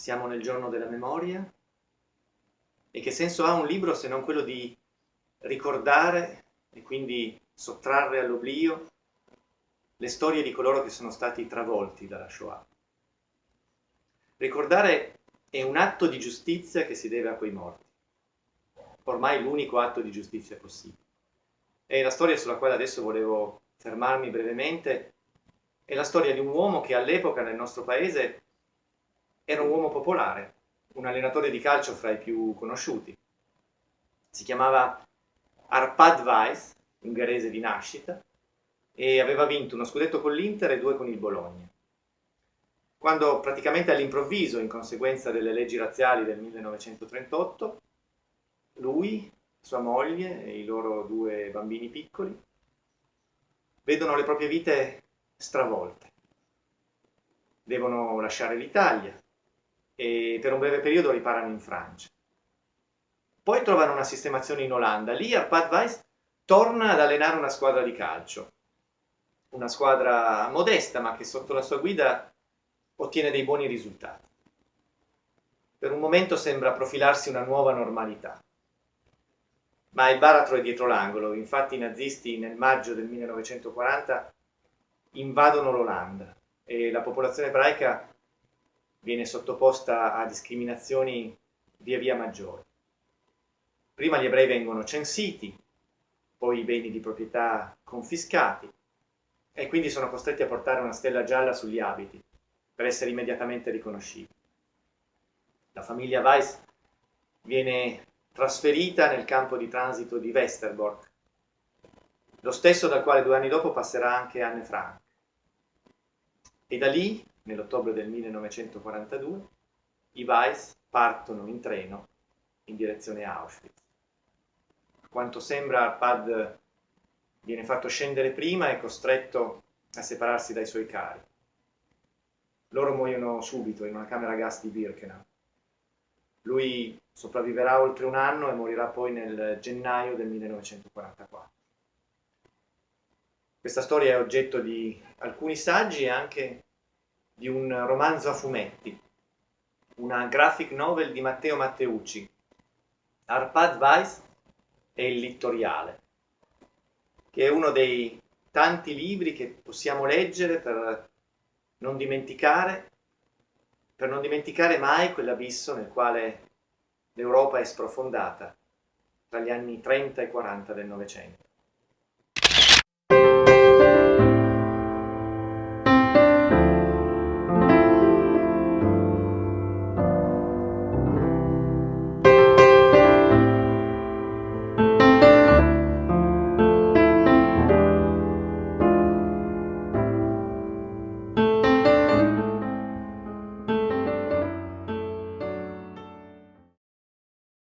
storia? E che senso ha un libro se non quello di ricordare e quindi sottrarre all'oblio le storie di coloro che sono stati travolti dalla Shoah? Ricordare è un atto di giustizia che si deve a quei morti, ormai l'unico atto di giustizia possibile. E la storia sulla quale adesso volevo fermarmi brevemente è la storia di un uomo che all'epoca nel nostro paese era un uomo popolare, un allenatore di calcio fra i più conosciuti. Si chiamava Arpad Weiss, ungherese di nascita, e aveva vinto uno scudetto con l'Inter e due con il Bologna. Quando praticamente all'improvviso, in conseguenza delle leggi razziali del 1938, lui, sua moglie e i loro due bambini piccoli vedono le proprie vite stravolte. Devono lasciare l'Italia e per un breve periodo riparano in Francia. Poi trovano una sistemazione in Olanda. Lì Arpad Weiss torna ad allenare una squadra di calcio. Una squadra modesta ma che sotto la sua guida ottiene dei buoni risultati. Per un momento sembra profilarsi una nuova normalità. Ma il baratro è dietro l'angolo, infatti i nazisti nel maggio del 1940 invadono l'Olanda e la popolazione ebraica viene sottoposta a discriminazioni via via maggiori. Prima gli ebrei vengono censiti, poi i beni di proprietà confiscati e quindi sono costretti a portare una stella gialla sugli abiti per essere immediatamente riconoscibili. La famiglia Weiss viene trasferita nel campo di transito di Westerbork, lo stesso dal quale due anni dopo passerà anche Anne Frank. E da lì, nell'ottobre del 1942, i Weiss partono in treno in direzione Auschwitz. A quanto sembra Arpad viene fatto scendere prima e costretto a separarsi dai suoi cari. Loro muoiono subito in una camera gas di Birkenau. Lui sopravviverà oltre un anno e morirà poi nel gennaio del 1944. Questa storia è oggetto di alcuni saggi e anche di un romanzo a fumetti, una graphic novel di Matteo Matteucci, Arpad Weiss e il Littoriale, che è uno dei tanti libri che possiamo leggere per non dimenticare, per non dimenticare mai quell'abisso nel quale l'Europa è sprofondata tra gli anni 30 e 40 del Novecento.